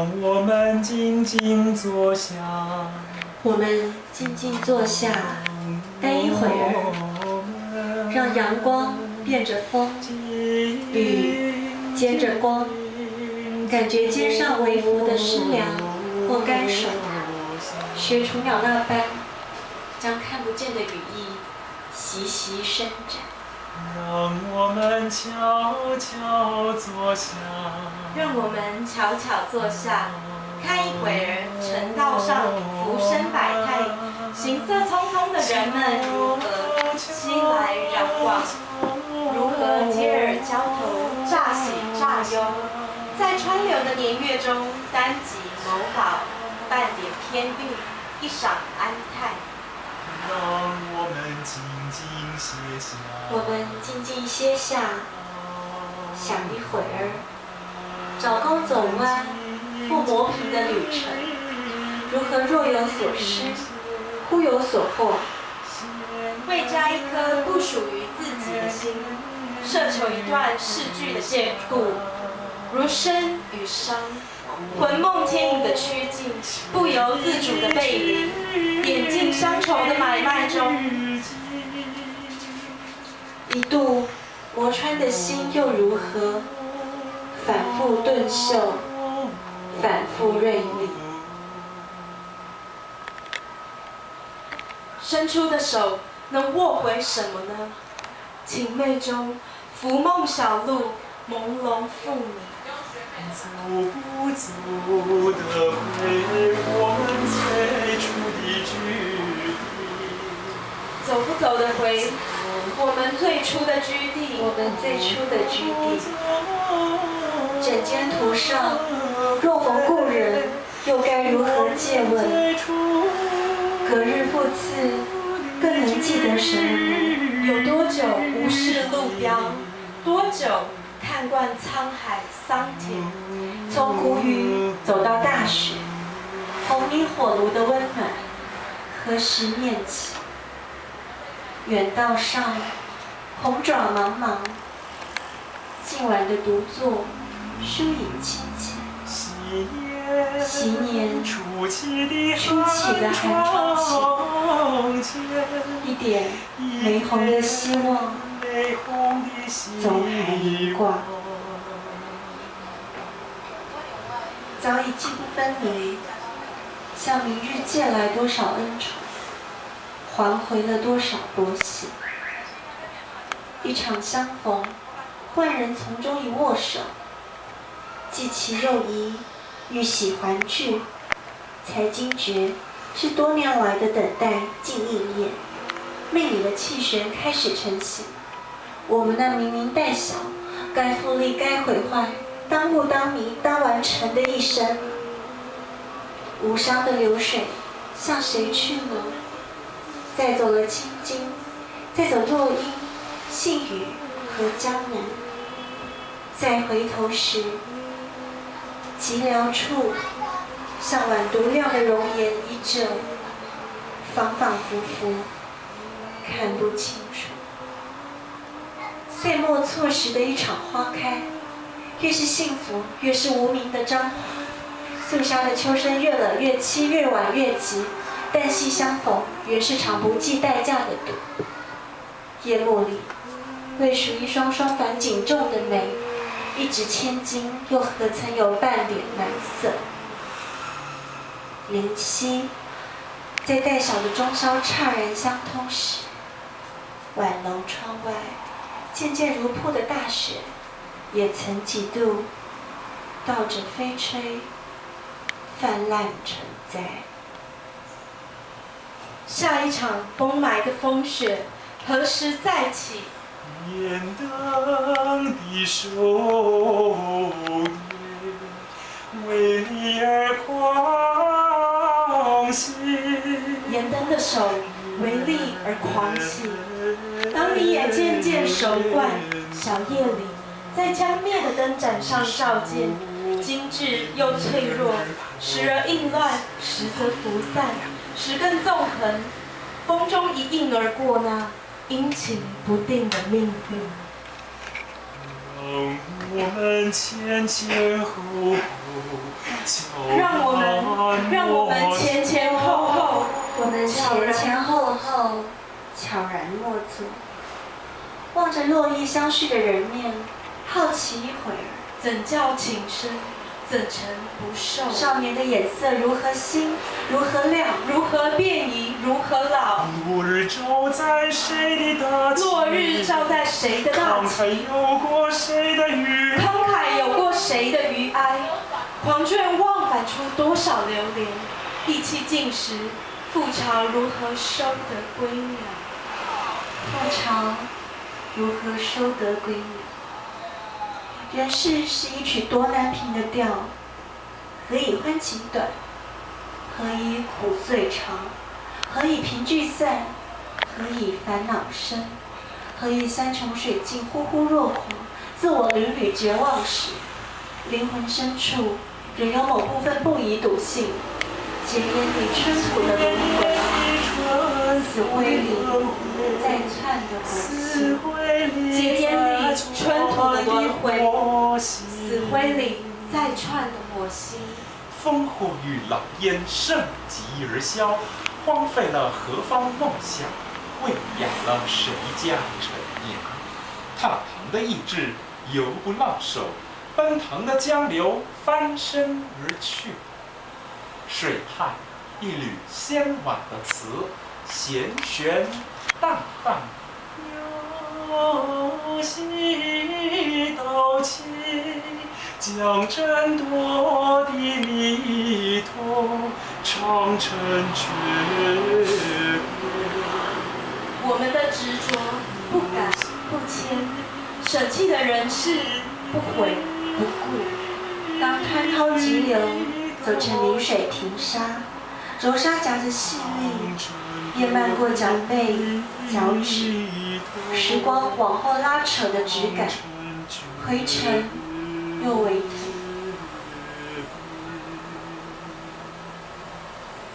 让我们静静坐下，我们静静坐下，待一会儿，让阳光变着风，雨接着光，感觉肩上微拂的湿凉。或干爽，学雏鸟那般，将看不见的羽翼习习伸展。让我们悄悄坐下，让我们悄悄坐下，看一会儿城道上浮生百态，行色匆匆的人们如何熙来攘往，如何接耳交头，乍喜乍忧，在川流的年月中，单极某宝，半点偏郁，一晌安泰。让我们静静歇下，我们静静歇下，想一会儿，找弓走弯，不磨平的旅程，如何若有所失，忽有所获？为摘一颗不属于自己的心，奢求一段逝去的眷顾，如生与伤，魂梦牵引的曲径，不由自主的背离，眼镜乡愁的买卖中，一度磨穿的心又如何？反复顿秀，反复锐利。伸出的手能握回什么呢？情寐中，浮梦小路，朦胧复你。走不走的回我们最初的居地？走不走的回我们最初的居地？我们最初的居地。枕间途上，若逢故人，又该如何借问？隔日复次，更能记得什么？有多久无视路标？多久看惯沧海桑田？从谷雨走到大雪，红米火炉的温暖，何时念起？远道上，红爪茫茫，今晚的独坐，疏影凄凄。昔年初起的寒窗前，一点玫红的希望，总还一挂。早已记不分明，向明日借来多少恩宠，还回了多少薄喜。一场相逢，万人从中一握手，既其又疑，欲喜还聚，才惊觉是多年来的等待竟应验，命里的气旋开始成型。我们那明明带小，该复利该毁坏。当不当迷当完成的一生，无伤的流水向谁去呢？再走了青金，再走落英、细雨和江南，再回头时，寂寥处，像晚独亮的容颜依旧，反反复复，看不清楚。岁末错时的一场花开。越是幸福，越是无名的张华。肃杀的秋声越冷越凄，越晚越急。但夕相逢，原是场不计代价的赌。夜幕里，未数一双双繁锦重的眉，一掷千金，又何曾有半点难色？灵犀，在带小的中宵怅然相通时，晚楼窗外，渐渐如瀑的大雪。也曾几度倒着飞吹，泛滥成灾。下一场崩埋的风雪何时再起？严灯的手为你而狂喜。严灯的手为利而狂喜。当你也渐渐熟惯小夜里。在将灭的灯盏上照见，精致又脆弱，时而应乱，时则浮散，时更纵横，风中一应而过那阴晴不定的命运。让我们前前后后悄让我们，让我们前前后后，我们前前后后悄然落座，望着落意相续的人面，好奇一会儿，怎叫情深，怎成不寿？少年的眼色如何新，如何亮，如何变移，如何老？落日照在谁的大旗？落日照在谁的大慷？慨有过谁的余慷慨有过谁的余哀？黄卷忘返出多少流连？意气尽时，复朝如何收得归鸟？复朝如何收得归鸟？人世是一曲多难平的调，何以欢情短？何以苦最长？何以平聚散？何以烦恼生？何以山穷水尽，忽忽若狂？自我屡屡绝望时，灵魂深处仍有某部分不以笃信，结烟里春土的灵魂，死灰里再窜的死灰里结烟里春土的轮回死灰里在串的火星，烽火与狼烟盛极而消，荒废了何方梦想，喂养了谁家陈娘？踏唐的意志犹不浪手，奔腾的江流翻身而去。水畔一缕纤婉的词，弦弦淡淡，由西到起。将争夺的迷途，长城绝我们的执着不改不迁，舍弃的人事不悔不顾。当湍涛急流走成临水平沙，柔沙夹着细腻，叶漫过脚背、脚趾，时光往后拉扯的质感，灰尘又微腾。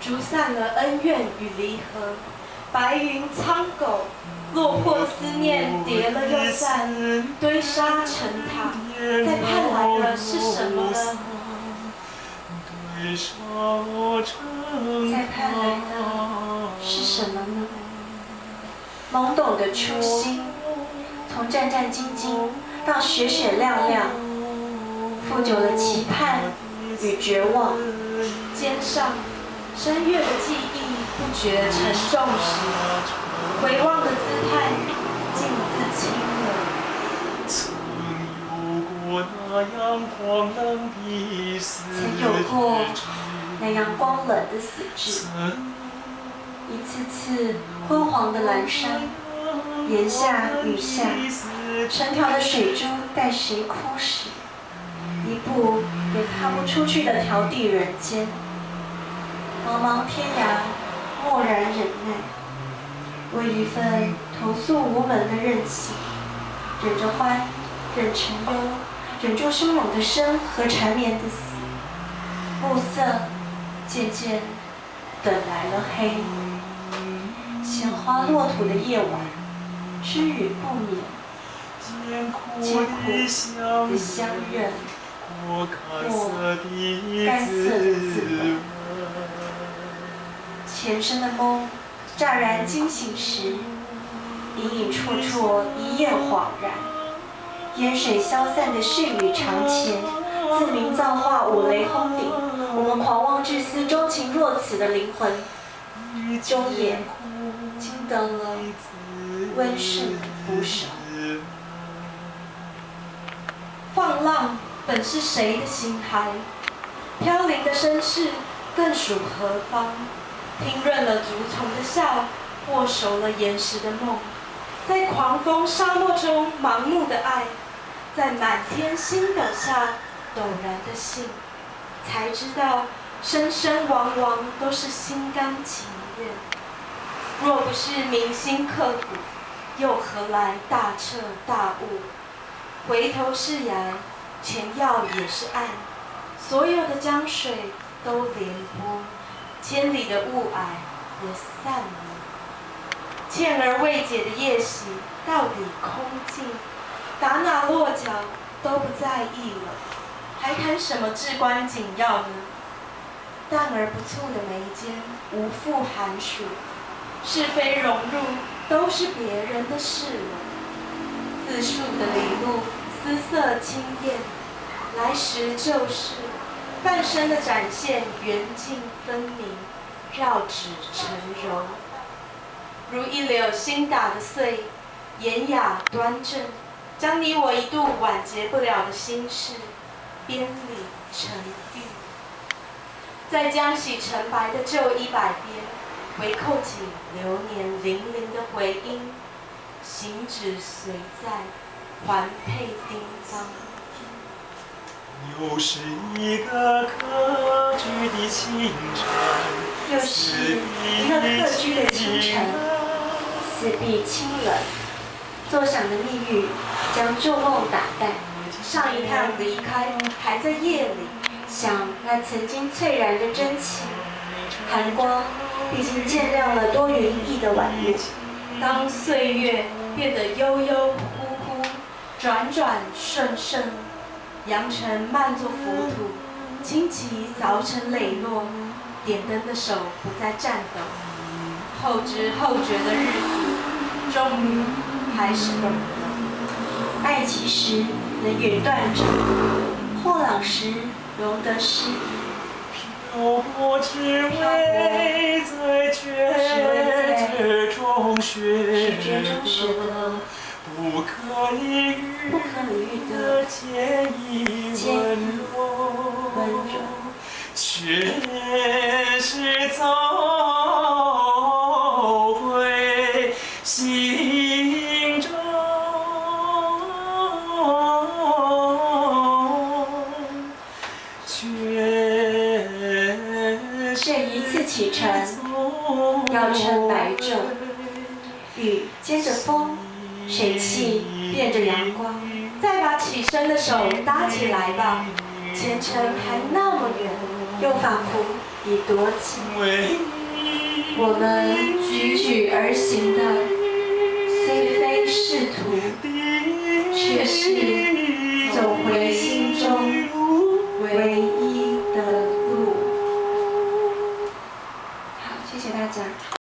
逐散了恩怨与离合，白云苍狗，落魄思念叠了又散，堆沙成塔，再盼来的是什么呢？堆沙成再盼来的是什么呢？懵懂的初心，从战战兢兢到雪雪亮亮，富久了期盼与绝望。肩上深越的记忆不觉沉重时，回望的姿态竟自轻了。曾有过那样荒冷的曾有过那样光冷的死志，曾一次次昏黄的阑珊，炎夏雨下，成条的水珠待谁哭时，一步也踏不出去的迢递人间。茫茫天涯，默然忍耐，为一份投诉无门的任性，忍着欢，忍成忧，忍住汹涌的生和缠绵的死。暮色渐渐等来了黑，鲜花落土的夜晚，知雨不眠，艰苦的相认，过干涩的滋。前生的梦，乍然惊醒时，隐隐绰绰一夜恍然。烟水消散的絮语长前，自鸣造化五雷轰顶。我们狂妄至思、钟情若此的灵魂，终也惊得了温顺的扶手。放浪本是谁的心骸？飘零的身世更属何方？听润了竹丛的笑，握熟了岩石的梦，在狂风沙漠中盲目的爱，在满天星斗下陡然的信，才知道生生往往都是心甘情愿。若不是铭心刻骨，又何来大彻大悟？回头是崖，前要也是岸，所有的江水都连波，千里的雾霭也散了。欠而未解的夜袭到底空尽，打哪落脚都不在意了，还谈什么至关紧要呢？淡而不促的眉间无复寒暑，是非荣辱都是别人的事了。自述的里路，姿色清艳，来时就是半生的展现，圆净分明，绕指成柔，如一绺新打的穗，典雅端正，将你我一度挽结不了的心事，编理成玉。在将洗成白的旧衣摆边，回扣紧流年零零的回音，行止随在，环佩叮当。又是一个客居的清晨，又是一个客居的清晨，四壁清冷，作响的蜜语将旧梦打淡。上一趟离开，还在夜里。想那曾经翠然的真情，寒光毕竟渐亮了多云翳的晚露。当岁月变得悠悠忽忽，转转瞬瞬，扬尘漫作浮土，荆棘凿成磊落，点灯的手不再颤抖。后知后觉的日子，终于还是懂得，爱其实能远断者，或老时。容得失，漂泊只为在决绝中学得不可理喻的坚毅温柔，却是走。水汽变着阳光，再把起身的手搭起来吧。前程还那么远，又仿佛已多近。我们举举而行的，虽非仕途，却是。